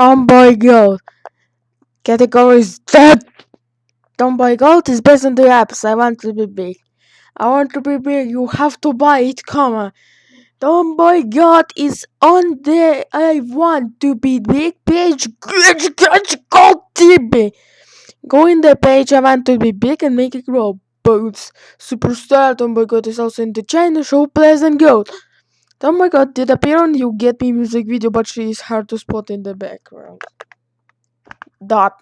Tomboy Gold. Category is dead. Tomboy Gold is based on the apps. I want to be big. I want to be big. You have to buy it. Come on. Tomboy God is on the I want to be big page. Go in the page I want to be big and make it grow. Boots. Superstar Tomboy God is also in the China show Pleasant Gold. my God did appear on You Get Me music video, but she is hard to spot in the background. Dot.